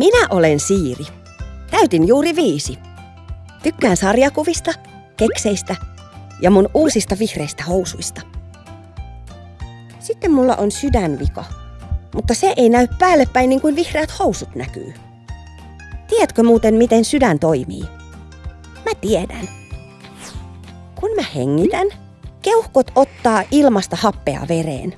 Minä olen Siiri. Täytin juuri viisi. Tykkään sarjakuvista, kekseistä ja mun uusista vihreistä housuista. Sitten mulla on sydänvika, mutta se ei näy päälle päin niin kuin vihreät housut näkyy. Tiedätkö muuten, miten sydän toimii? Mä tiedän. Kun mä hengitän, keuhkot ottaa ilmasta happea vereen.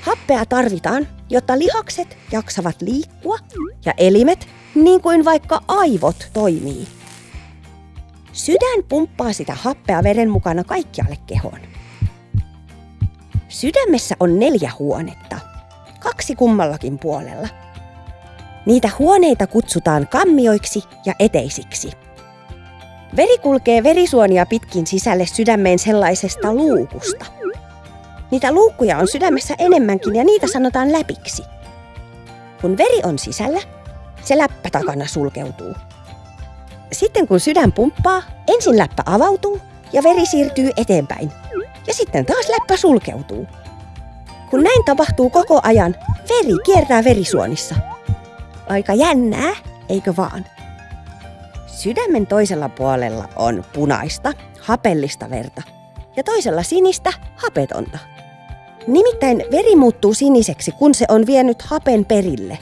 Happea tarvitaan, jotta lihakset jaksavat liikkua ja elimet, niin kuin vaikka aivot, toimii. Sydän pumppaa sitä happea veren mukana kaikkialle kehoon. Sydämessä on neljä huonetta, kaksi kummallakin puolella. Niitä huoneita kutsutaan kammioiksi ja eteisiksi. Veri kulkee verisuonia pitkin sisälle sydämeen sellaisesta luukusta. Niitä luukkuja on sydämessä enemmänkin ja niitä sanotaan läpiksi. Kun veri on sisällä, se läppä takana sulkeutuu. Sitten kun sydän pumppaa, ensin läppä avautuu ja veri siirtyy eteenpäin. Ja sitten taas läppä sulkeutuu. Kun näin tapahtuu koko ajan, veri kiertää verisuonissa. Aika jännää, eikö vaan? Sydämen toisella puolella on punaista, hapellista verta ja toisella sinistä, hapetonta. Nimittäin veri muuttuu siniseksi, kun se on vienyt hapen perille.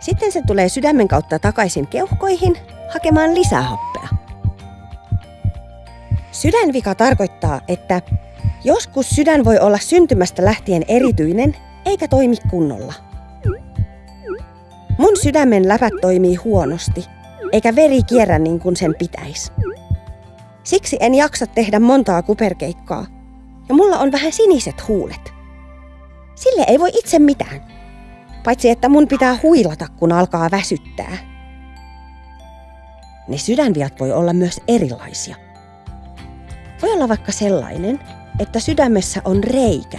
Sitten se tulee sydämen kautta takaisin keuhkoihin hakemaan lisää happea. Sydänvika tarkoittaa, että joskus sydän voi olla syntymästä lähtien erityinen eikä toimi kunnolla. Mun sydämen läpät toimii huonosti, eikä veri kierrä niin kuin sen pitäisi. Siksi en jaksa tehdä montaa kuperkeikkaa, ja mulla on vähän siniset huulet. Sille ei voi itse mitään, paitsi että mun pitää huilata, kun alkaa väsyttää. Ne sydänviat voi olla myös erilaisia. Voi olla vaikka sellainen, että sydämessä on reikä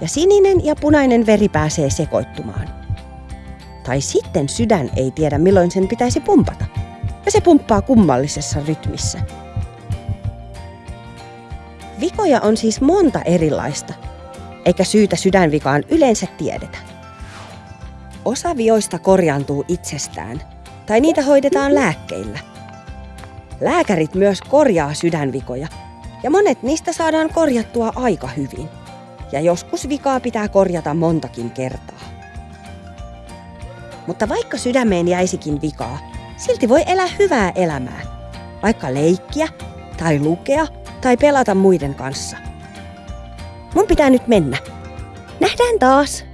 ja sininen ja punainen veri pääsee sekoittumaan. Tai sitten sydän ei tiedä milloin sen pitäisi pumpata ja se pumppaa kummallisessa rytmissä. Vikoja on siis monta erilaista, eikä syytä sydänvikaan yleensä tiedetä. Osa vioista korjaantuu itsestään, tai niitä hoidetaan lääkkeillä. Lääkärit myös korjaa sydänvikoja, ja monet niistä saadaan korjattua aika hyvin. Ja joskus vikaa pitää korjata montakin kertaa. Mutta vaikka sydämeen jäisikin vikaa, silti voi elää hyvää elämää. Vaikka leikkiä, tai lukea, tai pelata muiden kanssa. Mun pitää nyt mennä. Nähdään taas!